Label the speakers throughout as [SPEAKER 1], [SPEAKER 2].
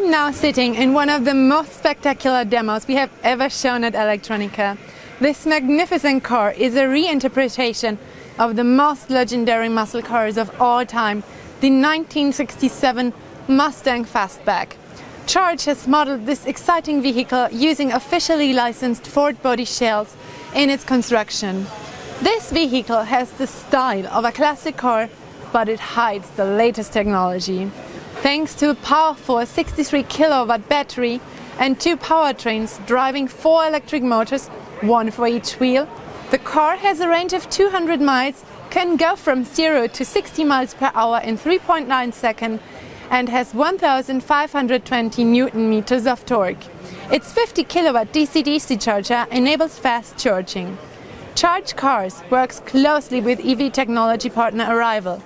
[SPEAKER 1] I'm now sitting in one of the most spectacular demos we have ever shown at Electronica. This magnificent car is a reinterpretation of the most legendary muscle cars of all time, the 1967 Mustang Fastback. Charge has modeled this exciting vehicle using officially licensed Ford body shells in its construction. This vehicle has the style of a classic car, but it hides the latest technology. Thanks to a powerful 63 kilowatt battery and two powertrains driving four electric motors, one for each wheel, the car has a range of 200 miles, can go from 0 to 60 miles per hour in 3.9 seconds and has 1520 newton meters of torque. Its 50 kilowatt DC-DC charger enables fast charging. Charge Cars works closely with EV technology partner Arrival.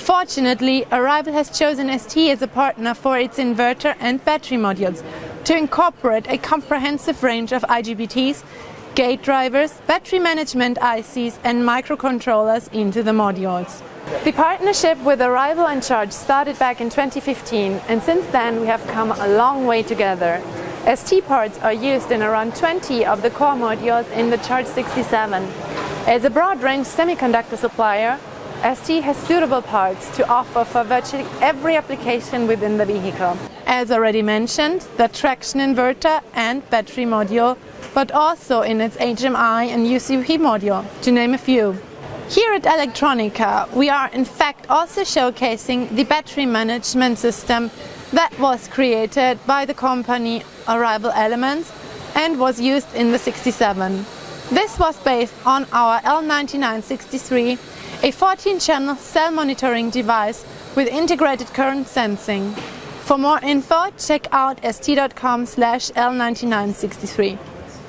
[SPEAKER 1] Fortunately, Arrival has chosen ST as a partner for its inverter and battery modules to incorporate a comprehensive range of IGBTs, gate drivers, battery management ICs and microcontrollers into the modules. The partnership with Arrival and Charge started back in 2015 and since then we have come a long way together. ST parts are used in around 20 of the core modules in the Charge 67. As a broad-range semiconductor supplier, ST has suitable parts to offer for virtually every application within the vehicle. As already mentioned, the traction inverter and battery module, but also in its HMI and UCP module, to name a few. Here at Electronica, we are in fact also showcasing the battery management system that was created by the company Arrival Elements and was used in the 67. This was based on our L9963 a 14-channel cell monitoring device with integrated current sensing. For more info, check out st.com slash L9963.